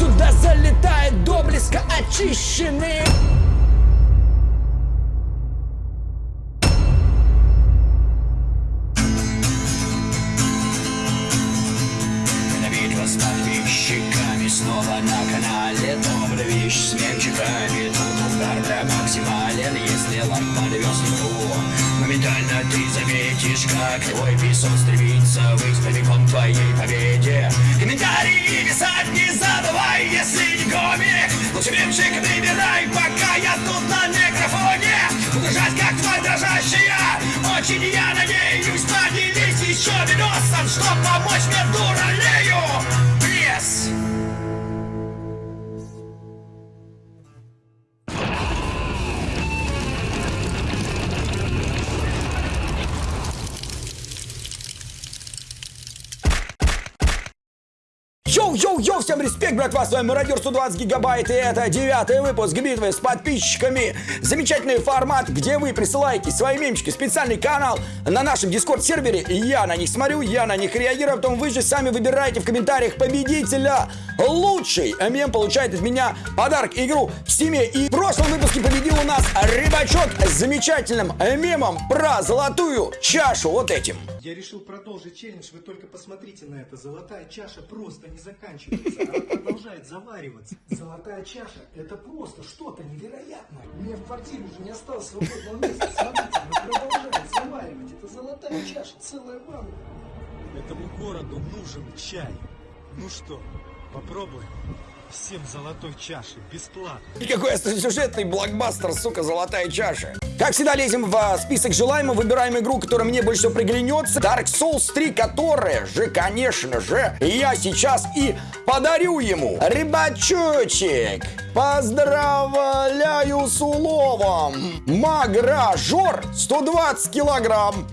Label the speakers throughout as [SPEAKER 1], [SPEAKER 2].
[SPEAKER 1] Сюда залетает до близко очищенный.
[SPEAKER 2] С подписчиками снова на канале. Добрая вещь с мемчиками Тут удар для максимален. Если лайк подвез Моментально ты заметишь, как твой песок стремится прямиком к твоей победе. Комментарии писать забывай, если не комик Лучше мемчик набирай, пока я тут на микрофоне. Буду жать, как тварь дрожащая. Очень я надеюсь, поделись еще видосом Чтоб помочь мне дуралею. Пресс!
[SPEAKER 1] Всем респект, братва, с вами Мародер 120 гигабайт, и это девятый выпуск битвы с подписчиками. Замечательный формат, где вы присылаете свои мемчики специальный канал на нашем дискорд-сервере, и я на них смотрю, я на них реагирую, потом вы же сами выбираете в комментариях победителя. Лучший мем получает от меня подарок, игру в стиме, и в прошлом выпуске победил у нас Рыбачок с замечательным мемом про золотую чашу, вот этим.
[SPEAKER 3] Я решил продолжить челлендж, вы только посмотрите на это. Золотая чаша просто не заканчивается, она продолжает завариваться. Золотая чаша – это просто что-то невероятное. У меня в квартире уже не осталось свободного места. Смотрите, она продолжает заваривать. Это золотая чаша, целая ванна. Этому городу нужен чай. Ну что, попробуем? Всем золотой чаши, бесплатно.
[SPEAKER 1] И какой сюжетный блокбастер, сука, золотая чаша. Как всегда, лезем в а, список желаемого, выбираем игру, которая мне больше всего приглянется. Dark Souls 3, которая же, конечно же, я сейчас и подарю ему. Рыбачочек, поздравляю с уловом. Магражор 120 килограмм.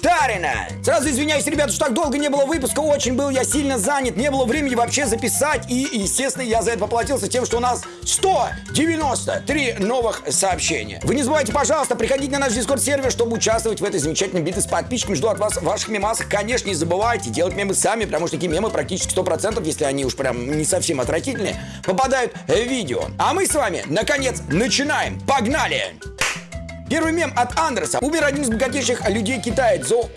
[SPEAKER 1] Втарина! Сразу извиняюсь, ребята, что так долго не было выпуска, очень был я сильно занят, не было времени вообще записать, и, естественно, я за это поплатился тем, что у нас 193 новых сообщения. Вы не забывайте, пожалуйста, приходить на наш дискорд-сервер, чтобы участвовать в этой замечательной битве с подписчиками. Жду от вас ваших мемасов. Конечно, не забывайте делать мемы сами, потому что такие мемы практически 100%, если они уж прям не совсем отвратительные, попадают в видео. А мы с вами, наконец, начинаем. Погнали! Первый мем от Андерса. Умер один из богатейших людей Китая Цзо.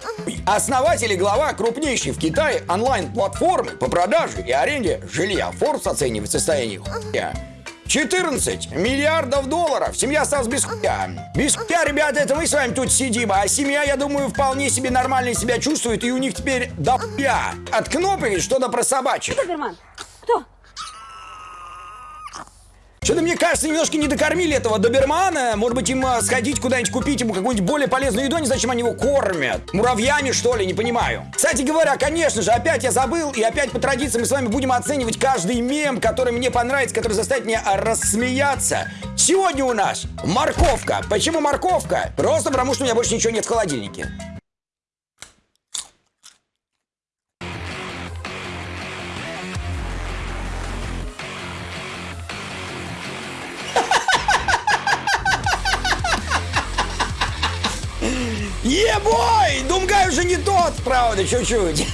[SPEAKER 1] Основатель и глава крупнейшей в Китае онлайн-платформы по продаже и аренде жилья. Forbes оценивает состояние хуя. 14 миллиардов долларов. Семья осталась без хуя. Без хуя, ребята, это мы с вами тут сидим. А семья, я думаю, вполне себе нормально себя чувствует. И у них теперь до хуя. От кнопок что-то про собачек.
[SPEAKER 4] Доберман, кто?
[SPEAKER 1] Что-то мне кажется, немножко не докормили этого добермана. Может быть, им а, сходить куда-нибудь купить ему какую-нибудь более полезную еду, не знаю, чем они его кормят. Муравьями, что ли, не понимаю. Кстати говоря, конечно же, опять я забыл, и опять по традиции мы с вами будем оценивать каждый мем, который мне понравится, который заставит меня а, рассмеяться. Сегодня у нас морковка. Почему морковка? Просто потому, что у меня больше ничего нет в холодильнике. Правда, чуть-чуть.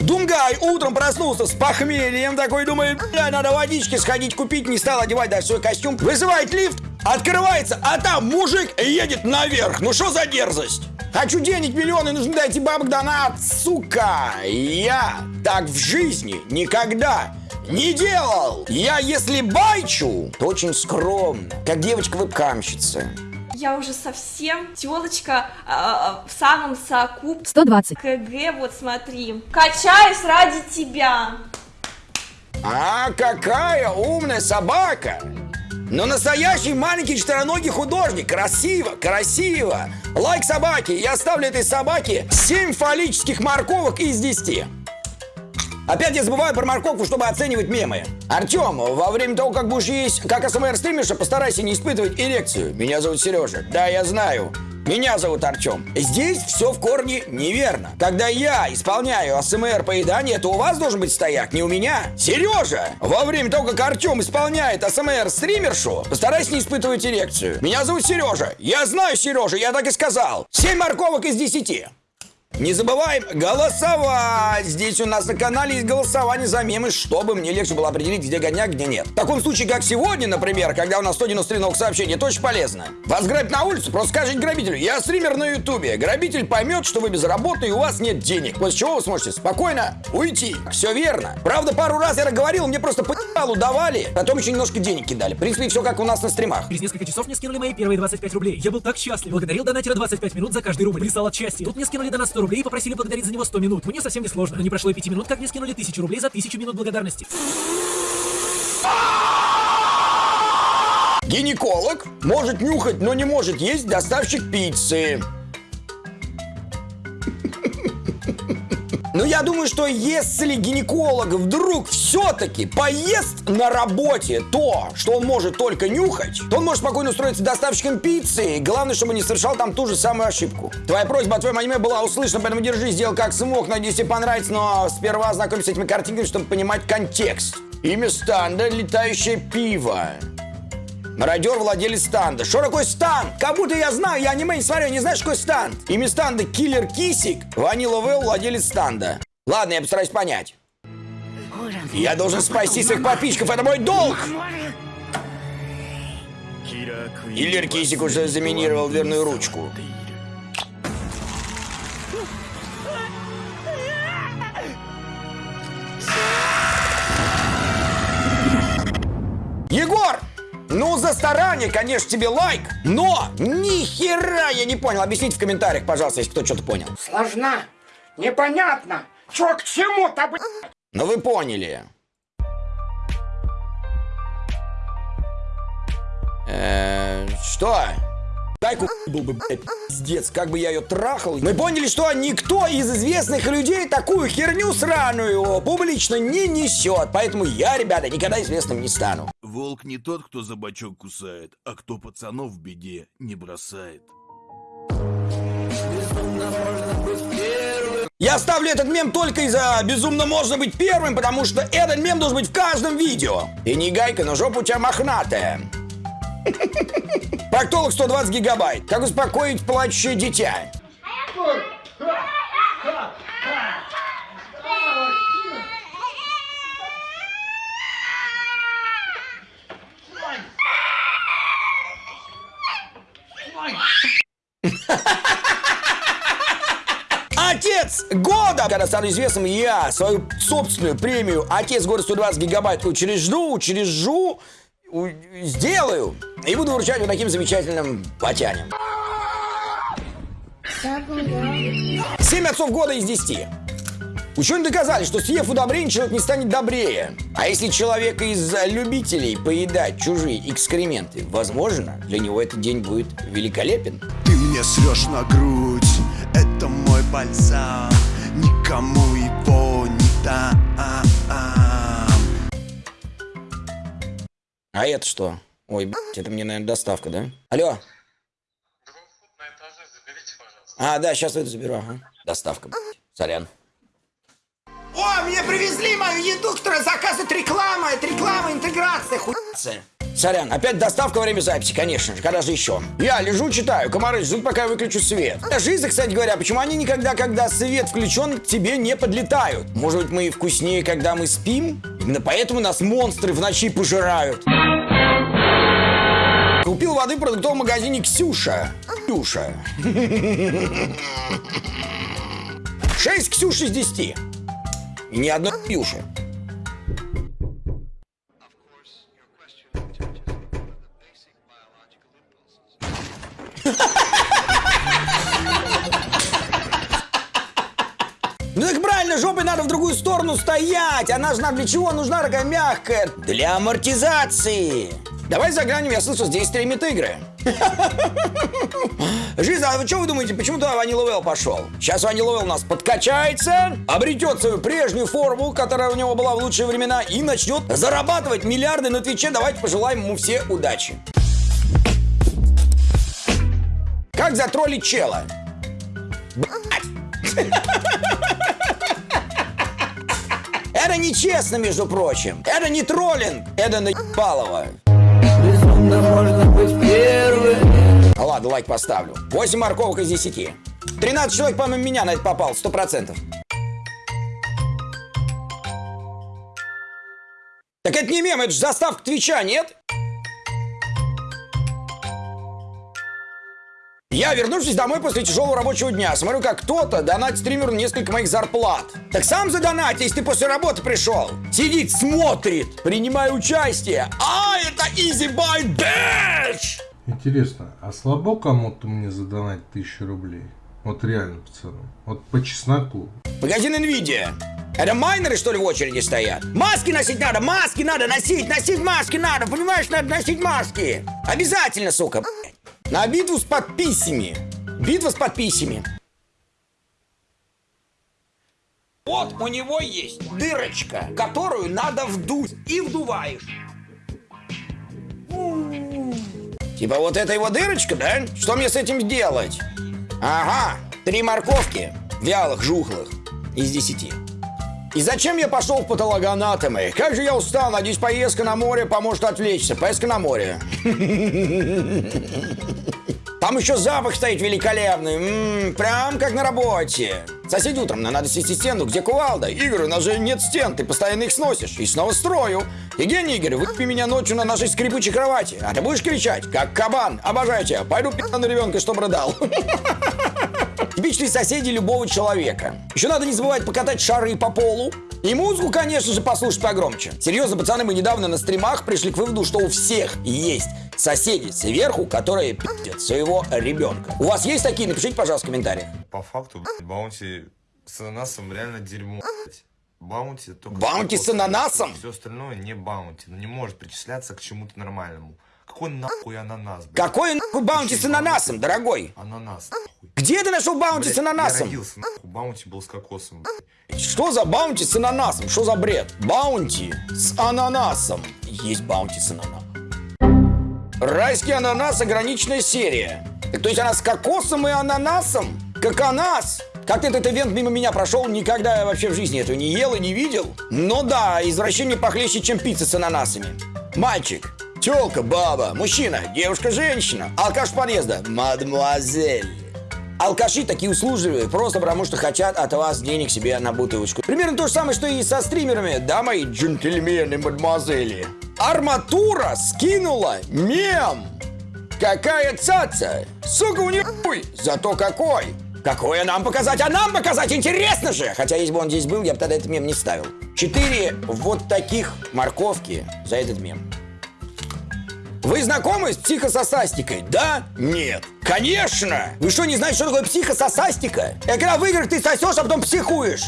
[SPEAKER 1] Думгай утром проснулся с похмельем, такой думает, бля, надо водички сходить купить, не стал одевать даже свой костюм. Вызывает лифт, открывается, а там мужик едет наверх. Ну что за дерзость? Хочу денег миллионы, нужно дайте бабок донат, сука! Я так в жизни никогда не делал! Я если байчу, то очень скромно, как девочка-вебкамщица.
[SPEAKER 4] Я уже совсем телочка а, в самом соку
[SPEAKER 5] 120.
[SPEAKER 4] КГ, вот смотри. Качаюсь ради тебя.
[SPEAKER 1] А какая умная собака! Но настоящий маленький четвероногий художник. Красиво, красиво. Лайк собаки. Я ставлю этой собаке 7 фаллических морковок из 10. Опять я забываю про морковку, чтобы оценивать мемы. Артем, во время того, как будешь есть как АСМР стримерша, постарайся не испытывать эрекцию. Меня зовут Сережа. Да, я знаю. Меня зовут Артем. Здесь все в корне неверно. Когда я исполняю АСМР поедание, то у вас должен быть стояк, не у меня. Сережа! Во время того, как Артем исполняет АСМР стримершу, постарайся не испытывать эрекцию. Меня зовут Сережа. Я знаю Сережа, я так и сказал. 7 морковок из 10. Не забываем голосовать! Здесь у нас на канале есть голосование за мемы, чтобы мне легче было определить, где гоняк, где нет. В таком случае, как сегодня, например, когда у нас 193 новых сообщений, это очень полезно. Вас грабят на улице, просто скажите грабителю, я стример на ютубе. Грабитель поймет, что вы безработный и у вас нет денег, после чего вы сможете спокойно уйти. Все верно. Правда, пару раз я говорил, мне просто по давали, потом еще немножко денег кидали. В принципе, все как у нас на стримах.
[SPEAKER 5] Через несколько часов мне скинули мои первые 25 рублей. Я был так счастлив. Благодарил донатера 25 минут за каждый рубль. Писал от счастья. Тут мне скинули донат 100 рублей и попросили благодарить за него 100 минут. Мне совсем не сложно. Но не прошло и 5 минут, как мне скинули 1000 рублей за 1000 минут благодарности.
[SPEAKER 1] Гинеколог может нюхать, но не может есть доставщик пиццы. Но я думаю, что если гинеколог вдруг все-таки поест на работе то, что он может только нюхать, то он может спокойно устроиться доставщиком пиццы. Главное, чтобы не совершал там ту же самую ошибку. Твоя просьба о твоем аниме была услышана, поэтому держи, сделал как смог. Надеюсь, тебе понравится, но сперва ознакомься с этими картинками, чтобы понимать контекст. Имя станда – летающее пиво. Мародер владелец станда. Что такое станд? Как будто я знаю, я аниме не смотрю, не знаю, что такое станд. Имя станда Киллер Кисик, Ванила Вэл, владелец станда. Ладно, я постараюсь понять. Я должен спасти своих подписчиков, это мой долг! Киллер Кисик уже заминировал дверную ручку. Ну, за старание, конечно, тебе лайк, но ни хера я не понял. Объясните в комментариях, пожалуйста, если кто что-то понял.
[SPEAKER 6] Сложна, непонятно. Чё к чему-то, блядь?
[SPEAKER 1] Ну вы поняли. Э, что? Дай был бы, блядь, пиздец, как бы я ее трахал. Мы поняли, что никто из известных людей такую херню сраную публично не несет. Поэтому я, ребята, никогда известным не стану.
[SPEAKER 7] Волк не тот, кто за бочок кусает, а кто пацанов в беде не бросает.
[SPEAKER 1] Я ставлю этот мем только из-за «Безумно можно быть первым», потому что этот мем должен быть в каждом видео. И не гайка, но жопа у тебя мохнатая. Проктолог 120 гигабайт. Как успокоить плачущее дитя? Года! Когда стану известным, я свою собственную премию «Отец года 120 гигабайт» учрежду, учрежу, сделаю и буду вручать вот таким замечательным потянем. Семь отцов года из 10. Ученые доказали, что съев удобрение, человек не станет добрее. А если человек из любителей поедать чужие экскременты, возможно, для него этот день будет великолепен.
[SPEAKER 8] Ты мне срешь на грудь, это мой бальзам Никому его не дам
[SPEAKER 1] А это что? Ой, блядь, это мне, наверное, доставка, да? Алло? А, да, сейчас это заберу, ага. Доставка, блядь. Сорян. О, мне привезли мою еду, которая заказывает реклама. Это реклама, интеграция, хуйца. Сорян, опять доставка во время записи, конечно же. Когда же еще? Я лежу, читаю. Комары ждут, пока я выключу свет. Из кстати говоря, почему они никогда, когда свет включен, к тебе не подлетают? Может быть, мы вкуснее, когда мы спим? Именно поэтому нас монстры в ночи пожирают. Купил воды в продуктовом магазине Ксюша. Ксюша. 6 Ксюш из 10. И ни одной Ксюши. Ну так правильно, жопой надо в другую сторону стоять. Она же нам для чего нужна такая мягкая? Для амортизации. Давай заглянем, я слышу, здесь стримит игры. Жиза, а вы что вы думаете, почему туда Ванила Вэл пошел? Сейчас Ванила Вэл у нас подкачается, обретет свою прежнюю форму, которая у него была в лучшие времена, и начнет зарабатывать миллиарды на Твиче. Давайте пожелаем ему все удачи. Как затроллить чела? Это нечестно, между прочим. Это не троллинг. Это наебалово. Ладно, лайк поставлю. 8 морковок из 10. 13 человек, помимо меня, на это попал, сто процентов. Так это не мем, это же заставка Твича, нет? Я, вернувшись домой после тяжелого рабочего дня, смотрю, как кто-то донатит стримеру несколько моих зарплат. Так сам задонать, если ты после работы пришел. Сидит, смотрит, принимая участие. А, это Easy Buy Bitch!
[SPEAKER 9] Интересно, а слабо кому-то мне задонать тысячу рублей? Вот реально, пацаны. Вот по чесноку.
[SPEAKER 1] Магазин Nvidia. Это майнеры, что ли, в очереди стоят? Маски носить надо, маски надо носить, носить маски надо, понимаешь, надо носить маски. Обязательно, сука. На битву с подписями. Битва с подписями. Вот у него есть дырочка, которую надо вдуть. И вдуваешь. Типа вот это его дырочка, да? Что мне с этим сделать? Ага, три морковки, вялых, жухлых, из десяти. И зачем я пошел в патологоанатомы? Как же я устал, надеюсь, поездка на море поможет отвлечься. Поездка на море. Там еще запах стоит великолепный. М-м, прям как на работе. Соседи утром, нам надо снести стену. Где кувалда? Игорь, у нас же нет стен, ты постоянно их сносишь. И снова строю. Евгений Игорь, выпи меня ночью на нашей скрипучей кровати. А ты будешь кричать, как кабан. Обожаю тебя. Пойду пи*** на ребенка, чтобы рыдал. Типичные соседи любого человека. Еще надо не забывать покатать шары по полу. И музыку, конечно же, послушать погромче. Серьезно, пацаны, мы недавно на стримах пришли к выводу, что у всех есть соседи сверху, которые пи***ят своего ребенка. У вас есть такие? Напишите, пожалуйста, в комментариях.
[SPEAKER 10] По факту, баунти с ананасом реально дерьмо. блядь. Баунти только...
[SPEAKER 1] Баунти с ананасом?
[SPEAKER 10] Все остальное не баунти. Ну не может причисляться к чему-то нормальному. Какой нахуй ананас, блядь?
[SPEAKER 1] Какой нахуй баунти с ананасом, дорогой?
[SPEAKER 10] Ананас, нахуй.
[SPEAKER 1] Где ты нашел баунти
[SPEAKER 10] Блядь,
[SPEAKER 1] с ананасом?
[SPEAKER 10] Я родился, нахуй. Баунти был с кокосом, блядь.
[SPEAKER 1] Что за баунти с ананасом? Что за бред? Баунти с ананасом. Есть баунти с ананасом. Райский ананас ограниченная серия. То есть она с кокосом и ананасом? Как ананас? Как этот ивент мимо меня прошел, никогда я вообще в жизни этого не ел и не видел. Но да, извращение похлеще, чем пицца с ананасами. Мальчик, телка, баба, мужчина, девушка, женщина, алкаш подъезда, мадемуазель. Алкаши такие услужливые, просто потому что хотят от вас денег себе на бутылочку. Примерно то же самое, что и со стримерами, да, мои джентльмены, мадемуазели. Арматура скинула мем. Какая цаца! Сука, у нее хуй! Зато какой! Какое нам показать? А нам показать интересно же! Хотя если бы он здесь был, я бы тогда этот мем не ставил. Четыре вот таких морковки за этот мем. Вы знакомы с психососастикой? Да? Нет. Конечно! Вы что, не знаете, что такое психососастика? Это когда в играх ты сосешь, а потом психуешь.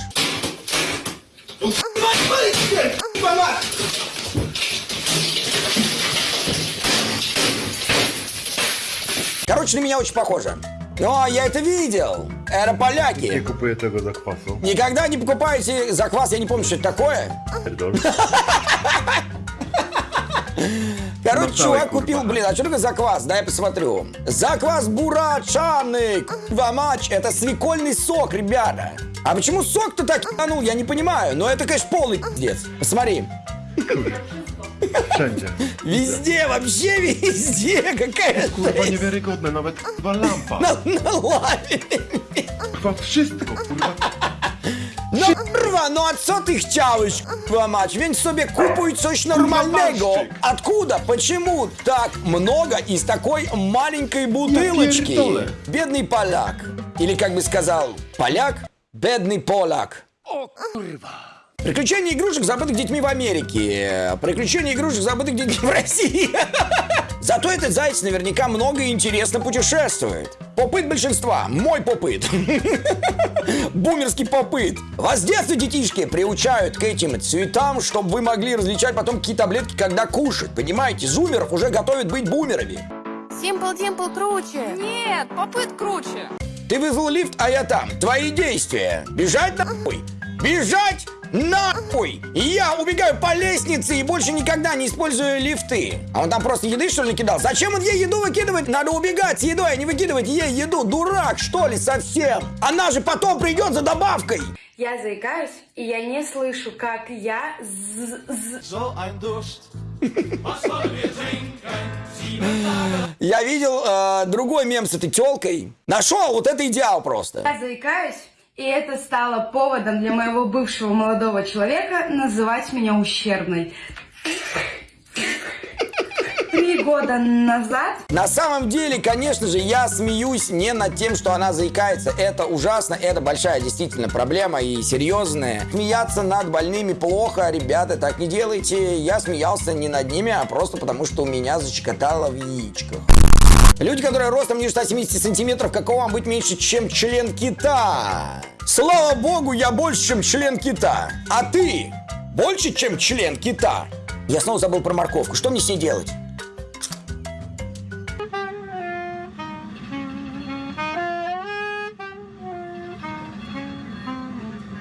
[SPEAKER 1] Короче, на меня очень похоже. Но я это видел. Это поляки.
[SPEAKER 9] купує tego zakwasu.
[SPEAKER 1] Никогда не покупайте заквас, я не помню, что это такое. Короче, чувак купил, блин, а что такое заквас? Дай я посмотрю. Заквас бурачаны, матч, это свекольный сок, ребята. А почему сок-то так ну, я не понимаю. Но это, конечно, полный пиздец. Посмотри.
[SPEAKER 9] Wszędzie.
[SPEAKER 1] Везде, вообще везде. Какая
[SPEAKER 9] Kurwa
[SPEAKER 1] жесть.
[SPEAKER 9] niewiarygodne, nawet kurwa lampa.
[SPEAKER 1] На, на
[SPEAKER 9] wszystko, kurwa.
[SPEAKER 1] No kurwa, no a co ty chciałeś, kurwa mać? Więc sobie kupuj coś normalnego.
[SPEAKER 9] barszczyk.
[SPEAKER 1] Откуда? Почему так много из такой маленькой бутылочки? Бедный поляк. Или, как бы сказал, поляк, бедный поляк. Приключения игрушек, забытых детьми в Америке. Приключения игрушек, забытых детьми в России. Зато этот заяц наверняка много и интересно путешествует. Попыт большинства. Мой попыт. Бумерский попыт. Вас с детства детишки приучают к этим цветам, чтобы вы могли различать потом какие таблетки, когда кушать. Понимаете, зумеров уже готовят быть бумерами.
[SPEAKER 11] Симпл Димпл круче.
[SPEAKER 4] Нет, попыт круче.
[SPEAKER 1] Ты вызвал лифт, а я там. Твои действия. Бежать нахуй. Бежать нахуй. Я убегаю по лестнице и больше никогда не использую лифты. А он там просто еды, что ли, накидал? Зачем он ей еду выкидывать? Надо убегать с едой, а не выкидывать ей еду. Дурак, что ли, совсем? Она же потом придет за добавкой.
[SPEAKER 11] Я заикаюсь, и я не слышу, как я
[SPEAKER 1] Я видел э, другой мем с этой телкой. Нашел, вот это идеал просто.
[SPEAKER 12] Я заикаюсь, и это стало поводом для моего бывшего молодого человека называть меня ущербной. Три года назад
[SPEAKER 1] На самом деле, конечно же, я смеюсь не над тем, что она заикается. Это ужасно, это большая действительно проблема и серьезная. Смеяться над больными плохо, ребята, так не делайте. Я смеялся не над ними, а просто потому, что у меня зачекотало в яичках. Люди, которые ростом ниже 170 сантиметров, какого вам быть меньше, чем член кита? Слава богу, я больше, чем член кита. А ты больше, чем член кита? Я снова забыл про морковку. Что мне с ней делать?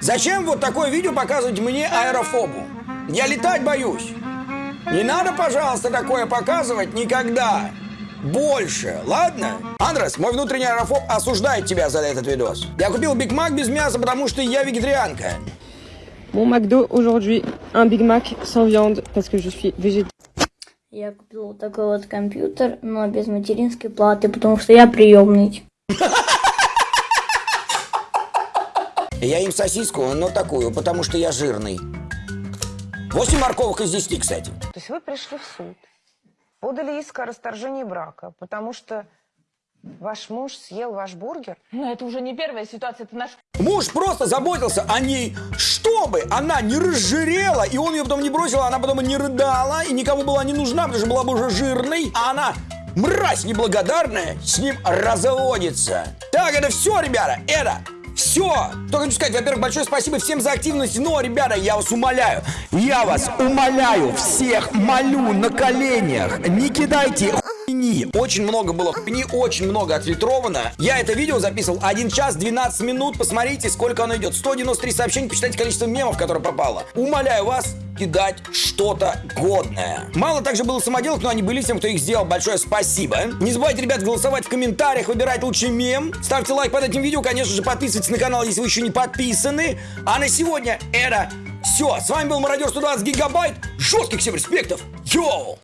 [SPEAKER 1] Зачем вот такое видео показывать мне аэрофобу? Я летать боюсь. Не надо, пожалуйста, такое показывать никогда. Больше, ладно? Андрес, мой внутренний аэрофоб осуждает тебя за этот видос. Я купил Биг Мак без мяса, потому что я вегетарианка.
[SPEAKER 13] Mon McDo aujourd'hui, un Big Mac sans viande parce que je suis végétarien.
[SPEAKER 14] Я купил вот такой вот компьютер, но без материнской платы, потому что я приемный.
[SPEAKER 1] Я им сосиску, но такую, потому что я жирный. 8 морковок из 10, кстати.
[SPEAKER 15] То есть вы пришли в суд, подали иск о расторжении брака, потому что ваш муж съел ваш бургер?
[SPEAKER 16] Но это уже не первая ситуация, это наш...
[SPEAKER 1] Муж просто заботился о ней, чтобы она не разжирела, и он ее потом не бросил, а она потом и не рыдала, и никому была не нужна, потому что была бы уже жирной, а она, мразь неблагодарная, с ним разводится. Так, это все, ребята, это все! Только хочу сказать, во-первых, большое спасибо всем за активность, но, ребята, я вас умоляю, я вас умоляю, всех молю на коленях, не кидайте хуйни. Очень много было хуйни, очень много отфильтровано. Я это видео записывал 1 час 12 минут, посмотрите, сколько оно идет. 193 сообщения, посчитайте количество мемов, которое попало. Умоляю вас, кидать что-то годное. Мало также было самоделок, но они были всем, кто их сделал. Большое спасибо. Не забывайте, ребят, голосовать в комментариях, выбирать лучший мем. Ставьте лайк под этим видео, конечно же, подписывайтесь на канал, если вы еще не подписаны. А на сегодня это все. С вами был Мародер 120 Гигабайт. Жестких всем респектов. Йоу!